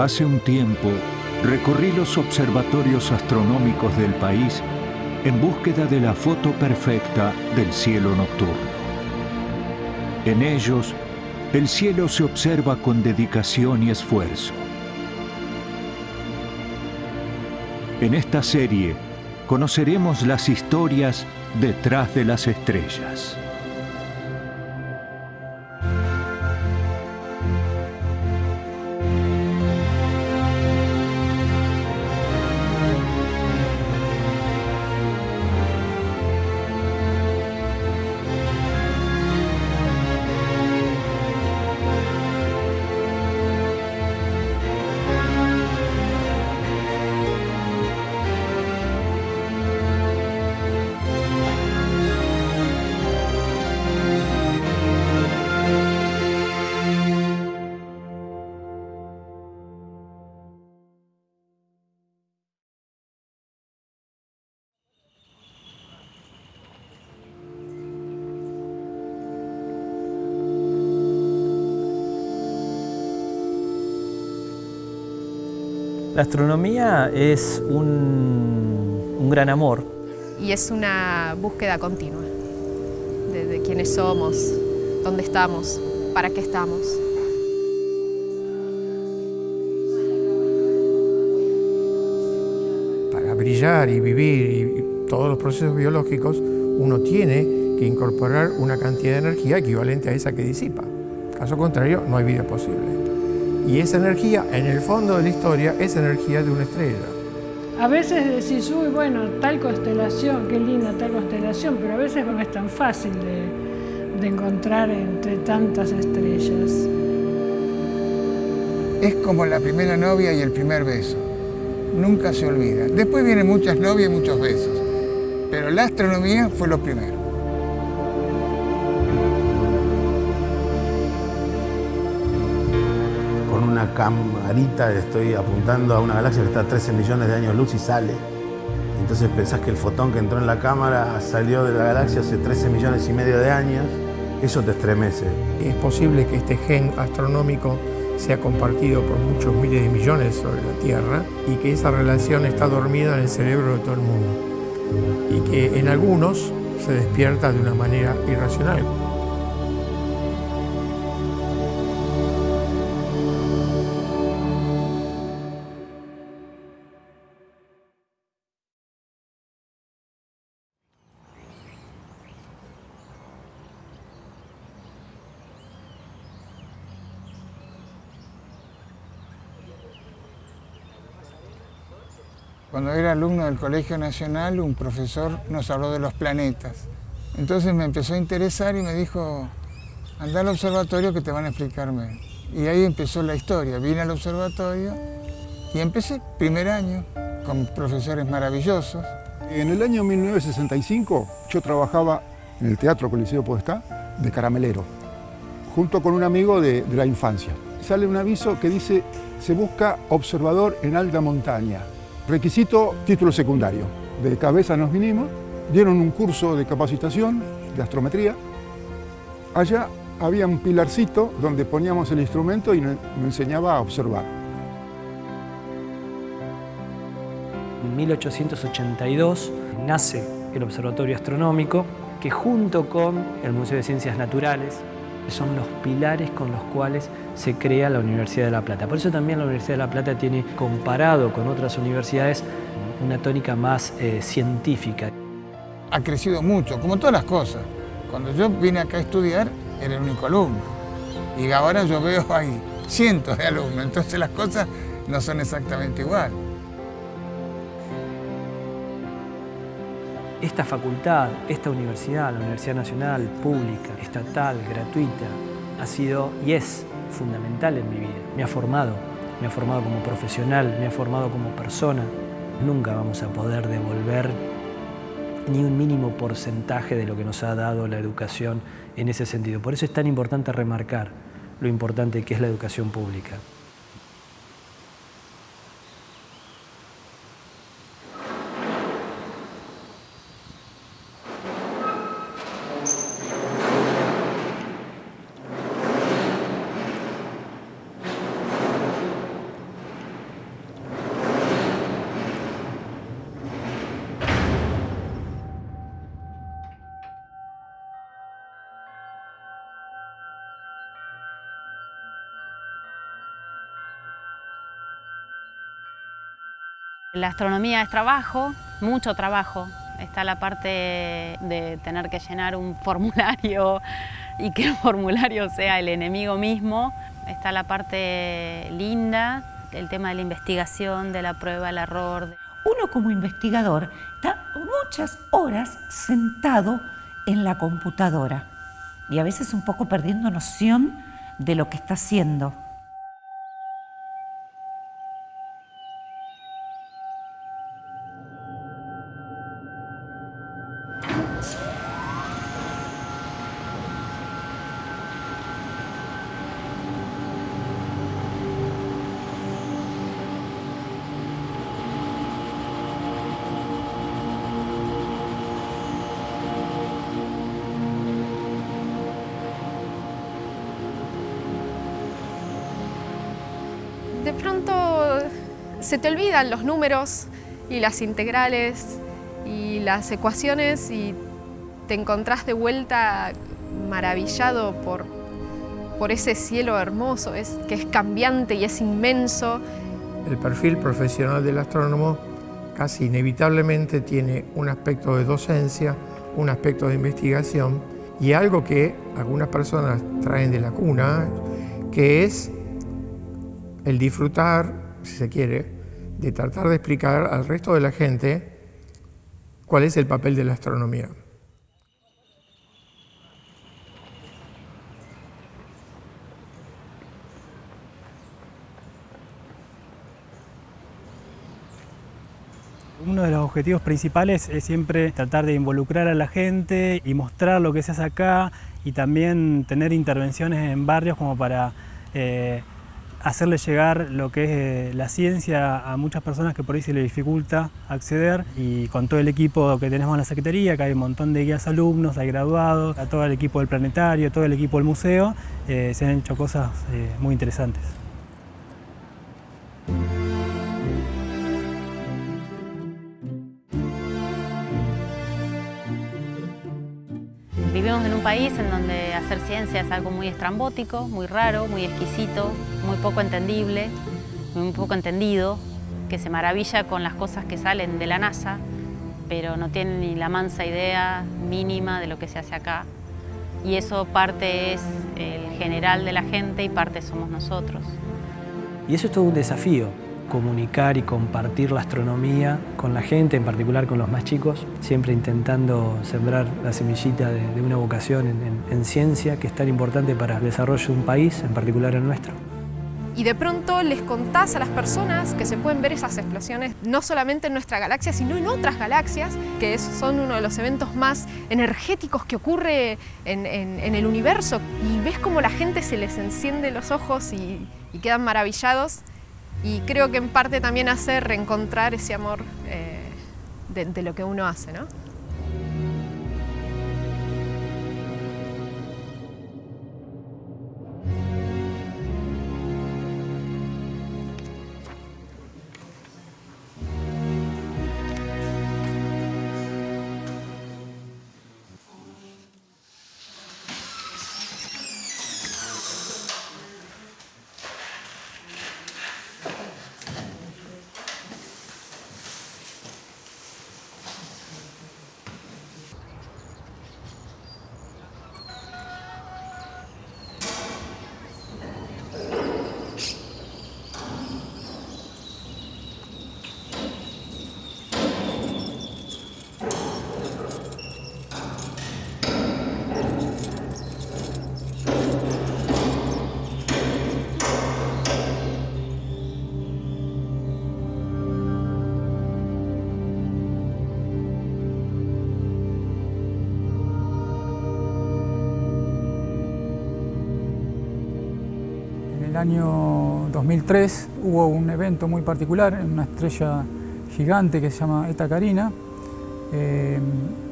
Hace un tiempo recorrí los observatorios astronómicos del país en búsqueda de la foto perfecta del cielo nocturno. En ellos, el cielo se observa con dedicación y esfuerzo. En esta serie conoceremos las historias detrás de las estrellas. La astronomía es un, un, gran amor. Y es una búsqueda continua de, de quiénes somos, dónde estamos, para qué estamos. Para brillar y vivir y todos los procesos biológicos, uno tiene que incorporar una cantidad de energía equivalente a esa que disipa. Caso contrario, no hay vida posible. Y esa energía, en el fondo de la historia, es energía de una estrella. A veces decís, uy, bueno, tal constelación, qué linda tal constelación, pero a veces no es tan fácil de, de encontrar entre tantas estrellas. Es como la primera novia y el primer beso. Nunca se olvida. Después vienen muchas novias y muchos besos. Pero la astronomía fue lo primero. Una camarita estoy apuntando a una galaxia que está a 13 millones de años luz y sale. Entonces pensás que el fotón que entró en la cámara salió de la galaxia hace 13 millones y medio de años. Eso te estremece. Es posible que este gen astronómico sea compartido por muchos miles de millones sobre la Tierra y que esa relación está dormida en el cerebro de todo el mundo y que en algunos se despierta de una manera irracional. Del Colegio Nacional, un profesor nos habló de los planetas. Entonces me empezó a interesar y me dijo, anda al observatorio que te van a explicarme. Y ahí empezó la historia. Vine al observatorio y empecé, primer año, con profesores maravillosos. En el año 1965 yo trabajaba en el Teatro Coliseo Podestá de caramelero, junto con un amigo de, de la infancia. Sale un aviso que dice, se busca observador en alta montaña. Requisito título secundario. De cabeza nos vinimos, dieron un curso de capacitación de astrometría. Allá había un pilarcito donde poníamos el instrumento y nos enseñaba a observar. En 1882 nace el Observatorio Astronómico, que junto con el Museo de Ciencias Naturales son los pilares con los cuales se crea la Universidad de La Plata. Por eso también la Universidad de La Plata tiene, comparado con otras universidades, una tónica más eh, científica. Ha crecido mucho, como todas las cosas. Cuando yo vine acá a estudiar, era el único alumno. Y ahora yo veo hay cientos de alumnos, entonces las cosas no son exactamente igual. Esta facultad, esta universidad, la Universidad Nacional, pública, estatal, gratuita, ha sido y es fundamental en mi vida. Me ha formado, me ha formado como profesional, me ha formado como persona. Nunca vamos a poder devolver ni un mínimo porcentaje de lo que nos ha dado la educación en ese sentido. Por eso es tan importante remarcar lo importante que es la educación pública. La astronomía es trabajo, mucho trabajo. Está la parte de tener que llenar un formulario y que el formulario sea el enemigo mismo. Está la parte linda, el tema de la investigación, de la prueba, el error. Uno como investigador está muchas horas sentado en la computadora y a veces un poco perdiendo noción de lo que está haciendo. Se te olvidan los números y las integrales y las ecuaciones y te encontrás de vuelta maravillado por, por ese cielo hermoso, que es cambiante y es inmenso. El perfil profesional del astrónomo casi inevitablemente tiene un aspecto de docencia, un aspecto de investigación y algo que algunas personas traen de la cuna, que es el disfrutar, si se quiere, de tratar de explicar al resto de la gente cuál es el papel de la astronomía. Uno de los objetivos principales es siempre tratar de involucrar a la gente y mostrar lo que se hace acá y también tener intervenciones en barrios como para eh, hacerle llegar lo que es eh, la ciencia a muchas personas que por ahí se les dificulta acceder y con todo el equipo que tenemos en la Secretaría, que hay un montón de guías alumnos, hay graduados, a todo el equipo del planetario, todo el equipo del museo, eh, se han hecho cosas muy interesantes. Vivimos en un país en donde hacer ciencia es algo muy estrambótico, muy raro, muy exquisito, muy poco entendible, muy poco entendido, que se maravilla con las cosas que salen de la NASA, pero no tiene ni la mansa idea mínima de lo que se hace acá. Y eso parte es el general de la gente y parte somos nosotros. Y eso es todo un desafío, comunicar y compartir la astronomía con la gente, en particular con los más chicos, siempre intentando sembrar la semillita de, una vocación en, en ciencia que es tan importante para el desarrollo de un país, en particular el nuestro y de pronto les contás a las personas que se pueden ver esas explosiones no solamente en nuestra galaxia, sino en otras galaxias, que son uno de los eventos más energéticos que ocurre en, el universo. Y ves cómo la gente se les enciende los ojos y, quedan maravillados. Y creo que en parte también hace reencontrar ese amor eh, de, de lo que uno hace, ¿no? Año 2003 hubo un evento muy particular en una estrella gigante que se llama Eta Carina, eh,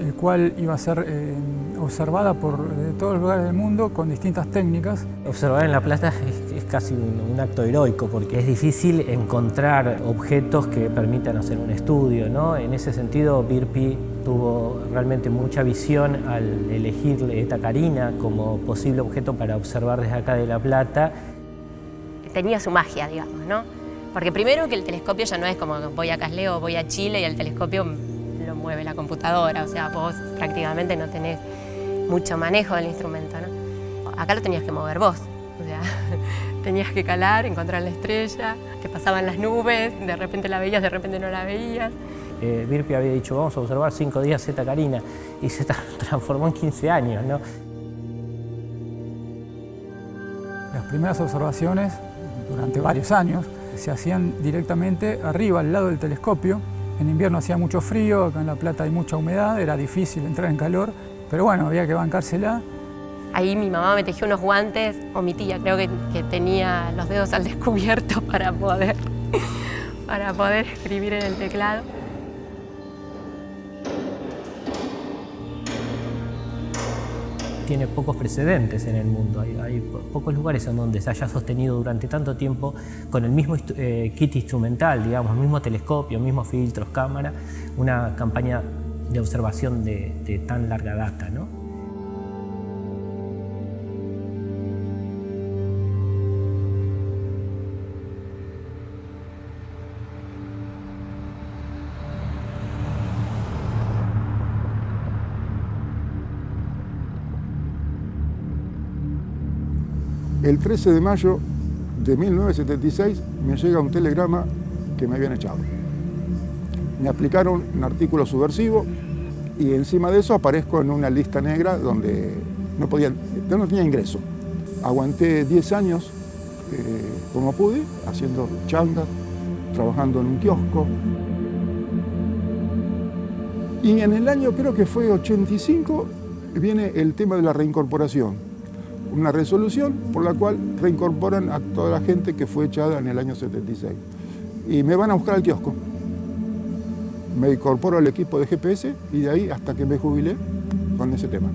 el cual iba a ser eh, observada por todos los lugares del mundo con distintas técnicas. Observar en La Plata es, casi un, acto heroico porque es difícil encontrar objetos que permitan hacer un estudio. ¿no? En ese sentido, Birpi tuvo realmente mucha visión al elegir Eta Carina como posible objeto para observar desde acá de La Plata tenía su magia, digamos, ¿no? Porque primero que el telescopio ya no es como voy a Casleo, voy a Chile y el telescopio lo mueve la computadora, o sea, vos prácticamente no tenés mucho manejo del instrumento, ¿no? Acá lo tenías que mover vos, o sea, tenías que calar, encontrar la estrella, te pasaban las nubes, de repente la veías, de repente no la veías. Eh, Birpi había dicho, vamos a observar cinco días Zeta Carina, y se transformó en 15 años, ¿no? Las primeras observaciones, durante varios años, se hacían directamente arriba, al lado del telescopio. En invierno hacía mucho frío, acá en La Plata hay mucha humedad, era difícil entrar en calor, pero bueno, había que bancársela. Ahí mi mamá me tejió unos guantes, o mi tía creo que, que tenía los dedos al descubierto para poder, para poder escribir en el teclado. Tiene pocos precedentes en el mundo. Hay, pocos lugares en donde se haya sostenido durante tanto tiempo con el mismo eh, kit instrumental, digamos, mismo telescopio, mismos filtros, cámara, una campaña de observación de, de tan larga data. ¿no? El 13 de mayo de 1976 me llega un telegrama que me habían echado. Me aplicaron un artículo subversivo y encima de eso aparezco en una lista negra donde no, podía, no tenía ingreso. Aguanté 10 años eh, como pude, haciendo changas, trabajando en un kiosco. Y en el año, creo que fue 85, viene el tema de la reincorporación una resolución por la cual reincorporan a toda la gente que fue echada en el año 76. Y me van a buscar al kiosco. Me incorporo al equipo de GPS y de ahí hasta que me jubilé con ese tema.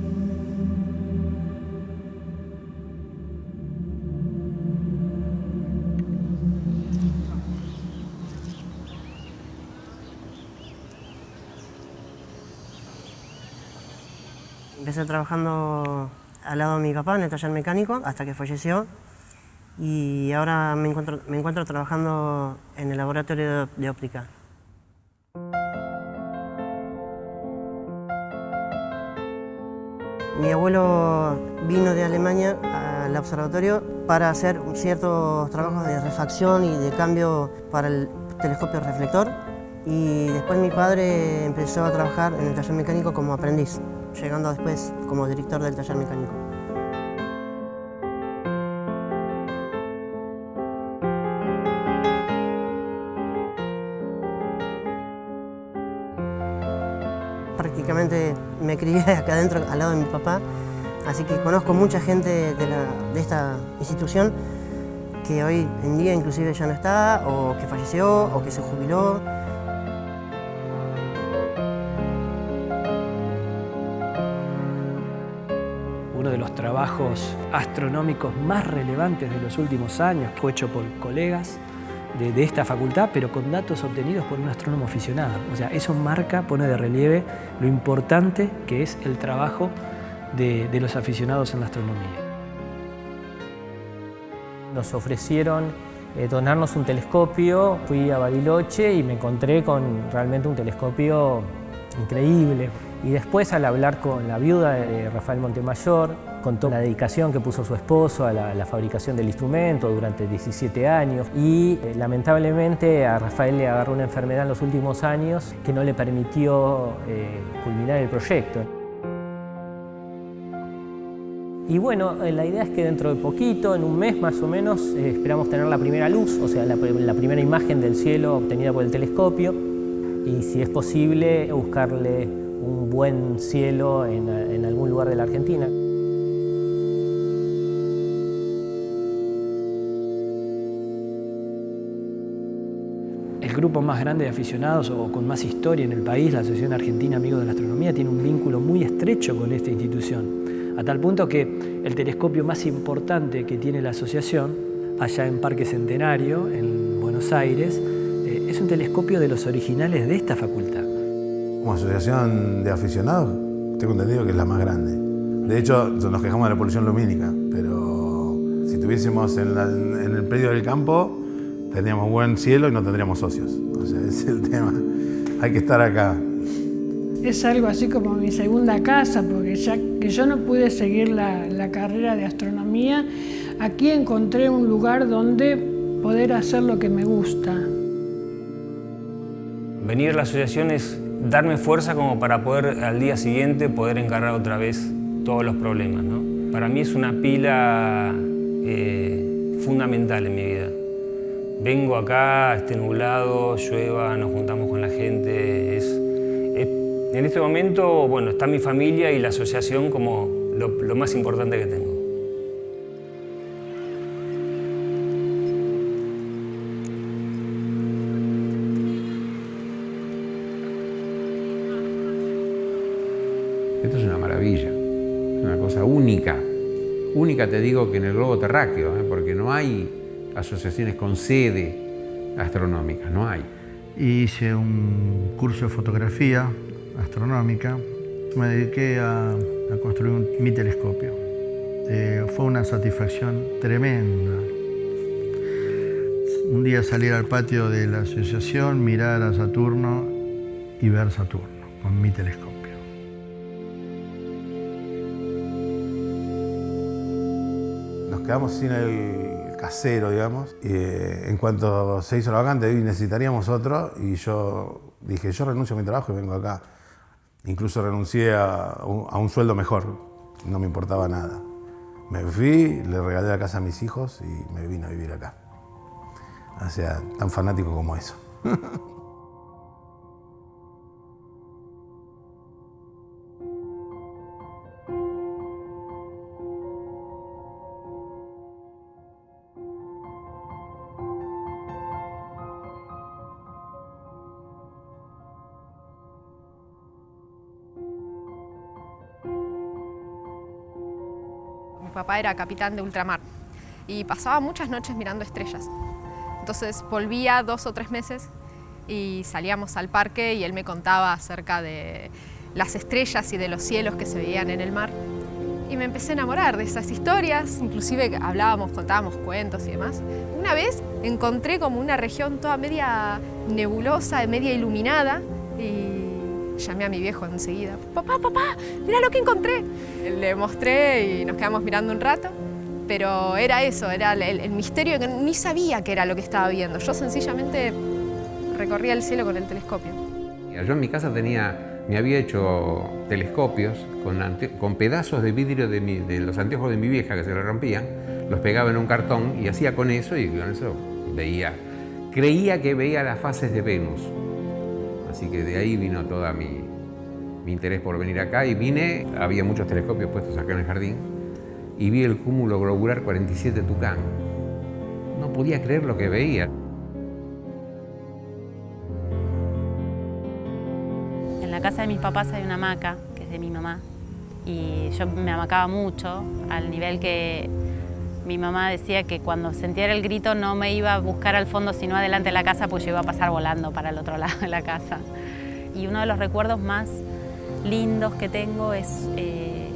Empecé trabajando al lado de mi papá en el taller mecánico hasta que falleció. Y ahora me encuentro, me encuentro trabajando en el laboratorio de, óptica. Mi abuelo vino de Alemania al observatorio para hacer ciertos trabajos de refacción y de cambio para el telescopio reflector. Y después mi padre empezó a trabajar en el taller mecánico como aprendiz llegando después como director del taller mecánico. Prácticamente me crié acá adentro al lado de mi papá, así que conozco mucha gente de, de esta institución que hoy en día inclusive ya no está, o que falleció, o que se jubiló. Trabajos astronómicos más relevantes de los últimos años, fue hecho por colegas de, esta facultad, pero con datos obtenidos por un astrónomo aficionado. O sea, eso marca, pone de relieve lo importante que es el trabajo de, los aficionados en la astronomía. Nos ofrecieron eh, donarnos un telescopio, fui a Bariloche y me encontré con realmente un telescopio increíble. Y después al hablar con la viuda de Rafael Montemayor, contó la dedicación que puso su esposo a la, fabricación del instrumento durante 17 años y eh, lamentablemente a Rafael le agarró una enfermedad en los últimos años que no le permitió eh, culminar el proyecto. Y bueno, eh, la idea es que dentro de poquito, en un mes más o menos, esperamos tener la primera luz, o sea, la, primera imagen del cielo obtenida por el telescopio y si es posible buscarle un buen cielo en, algún lugar de la Argentina. Grupo más grande de aficionados o con más historia en el país, la Asociación Argentina Amigos de la Astronomía, tiene un vínculo muy estrecho con esta institución, a tal punto que el telescopio más importante que tiene la asociación, allá en Parque Centenario, en Buenos Aires, eh, es un telescopio de los originales de esta facultad. Como asociación de aficionados, tengo entendido que es la más grande. De hecho, nos quejamos de la polución lumínica, pero si tuviésemos en, el predio del campo, Tendríamos buen cielo y no tendríamos socios. O sea, es el tema. Hay que estar acá. Es algo así como mi segunda casa, porque ya que yo no pude seguir la, la carrera de astronomía, aquí encontré un lugar donde poder hacer lo que me gusta. Venir a la asociación es darme fuerza como para poder al día siguiente poder encargar otra vez todos los problemas. ¿no? Para mí es una pila eh, fundamental en mi vida. Vengo acá, esté nublado, llueva, nos juntamos con la gente. Es, en este momento, bueno, está mi familia y la asociación como lo, más importante que tengo. Esto es una maravilla, una cosa única. Única te digo que en el globo terráqueo, ¿eh? porque no hay asociaciones con sede astronómica, no hay. Hice un curso de fotografía astronómica, me dediqué a, a construir mi telescopio. Eh, fue una satisfacción tremenda. Un día salir al patio de la asociación, mirar a Saturno y ver Saturno con mi telescopio. Nos quedamos sin el casero, digamos. Y, eh, en cuanto se hizo la vacante, necesitaríamos otro y yo dije, yo renuncio a mi trabajo y vengo acá. Incluso renuncié a un, a un sueldo mejor, no me importaba nada. Me fui, le regalé la casa a mis hijos y me vine a vivir acá. O sea, tan fanático como eso. Mi papá era capitán de ultramar y pasaba muchas noches mirando estrellas. Entonces volvía dos o tres meses y salíamos al parque y él me contaba acerca de las estrellas y de los cielos que se veían en el mar. Y me empecé a enamorar de esas historias, inclusive hablábamos, contábamos cuentos y demás. Una vez encontré como una región toda media nebulosa, media iluminada y llamé a mi viejo enseguida. Papá, papá, mira lo que encontré. Le mostré y nos quedamos mirando un rato, pero era eso, era el, misterio que ni sabía qué era lo que estaba viendo. Yo sencillamente recorría el cielo con el telescopio. Yo en mi casa tenía, me había hecho telescopios con, pedazos de vidrio de, mi- los anteojos de mi vieja que se le rompían, los pegaba en un cartón y hacía con eso y con eso veía, creía que veía las fases de Venus. Así que de ahí vino toda mi, mi interés por venir acá y vine, había muchos telescopios puestos acá en el jardín y vi el cúmulo globular 47 Tucán. No podía creer lo que veía. En la casa de mis papás hay una hamaca, que es de mi mamá, y yo me amacaba mucho, al nivel que mi mamá decía que cuando sentía el grito no me iba a buscar al fondo, sino adelante de la casa, pues yo iba a pasar volando para el otro lado de la casa. Y uno de los recuerdos más lindos que tengo es eh,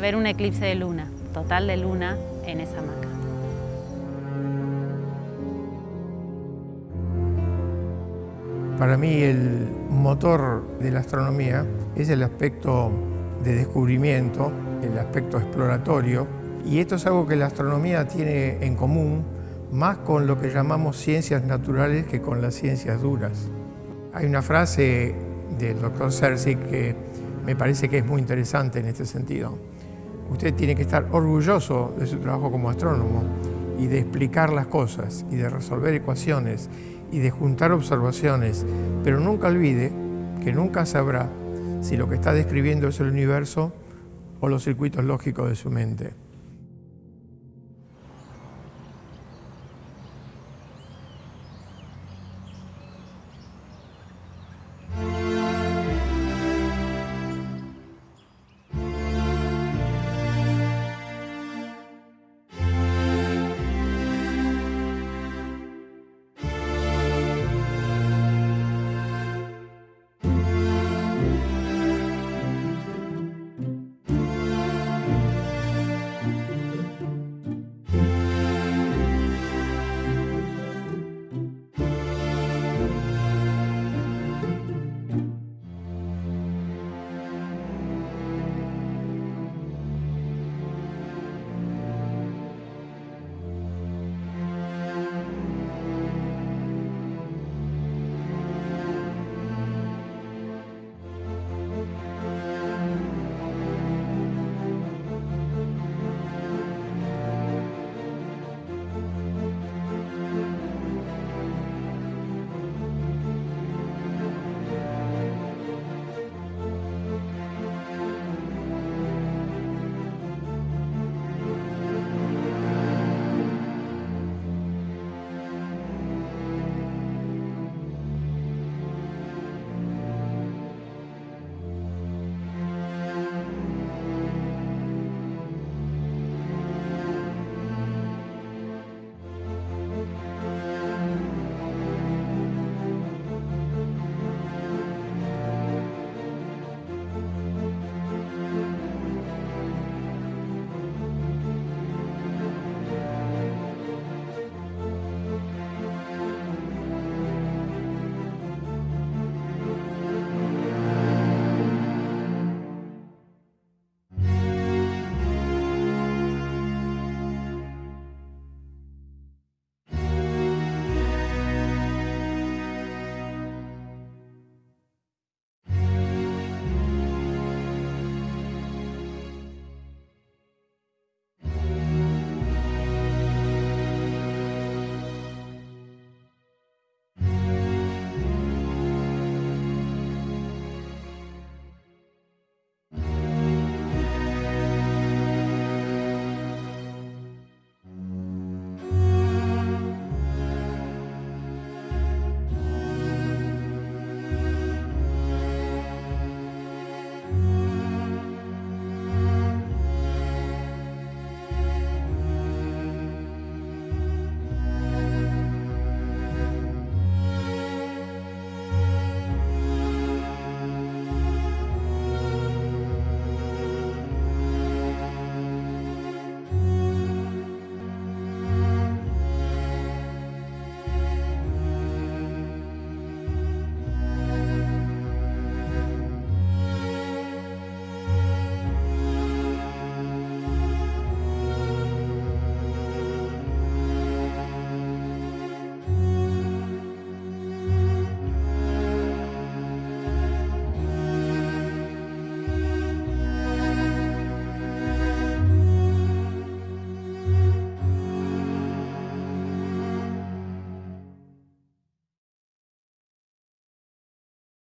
ver un eclipse de luna, total de luna, en esa hamaca. Para mí el motor de la astronomía es el aspecto de descubrimiento, el aspecto exploratorio, y esto es algo que la astronomía tiene en común más con lo que llamamos ciencias naturales que con las ciencias duras. Hay una frase del doctor Cersei que me parece que es muy interesante en este sentido. Usted tiene que estar orgulloso de su trabajo como astrónomo y de explicar las cosas y de resolver ecuaciones y de juntar observaciones, pero nunca olvide que nunca sabrá si lo que está describiendo es el universo o los circuitos lógicos de su mente.